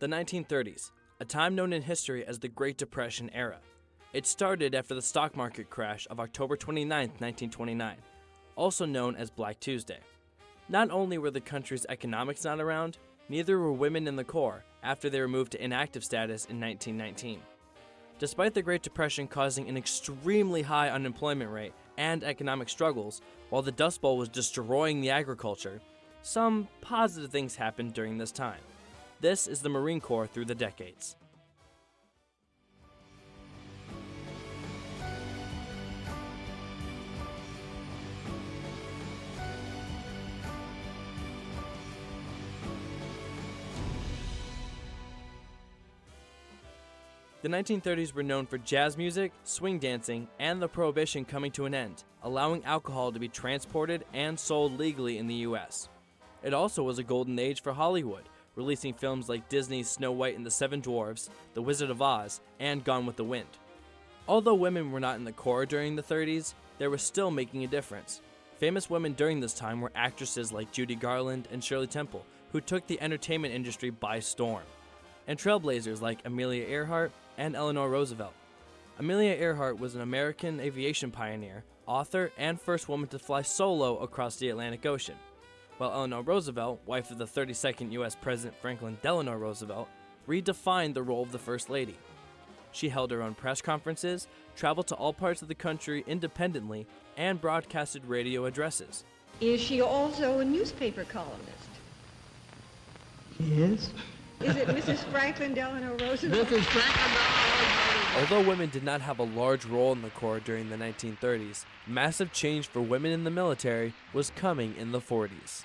The 1930s, a time known in history as the Great Depression era. It started after the stock market crash of October 29, 1929, also known as Black Tuesday. Not only were the country's economics not around, neither were women in the Corps after they were moved to inactive status in 1919. Despite the Great Depression causing an extremely high unemployment rate and economic struggles, while the Dust Bowl was destroying the agriculture, some positive things happened during this time. This is the Marine Corps through the decades. The 1930s were known for jazz music, swing dancing, and the prohibition coming to an end, allowing alcohol to be transported and sold legally in the US. It also was a golden age for Hollywood, releasing films like Disney's Snow White and the Seven Dwarfs, The Wizard of Oz, and Gone with the Wind. Although women were not in the Corps during the 30s, they were still making a difference. Famous women during this time were actresses like Judy Garland and Shirley Temple, who took the entertainment industry by storm, and trailblazers like Amelia Earhart and Eleanor Roosevelt. Amelia Earhart was an American aviation pioneer, author, and first woman to fly solo across the Atlantic Ocean while Eleanor Roosevelt, wife of the 32nd U.S. President Franklin Delano Roosevelt, redefined the role of the First Lady. She held her own press conferences, traveled to all parts of the country independently, and broadcasted radio addresses. Is she also a newspaper columnist? Yes. Is it Mrs. Franklin Delano Roosevelt? Mrs. Franklin Although women did not have a large role in the Corps during the 1930s, massive change for women in the military was coming in the 40s.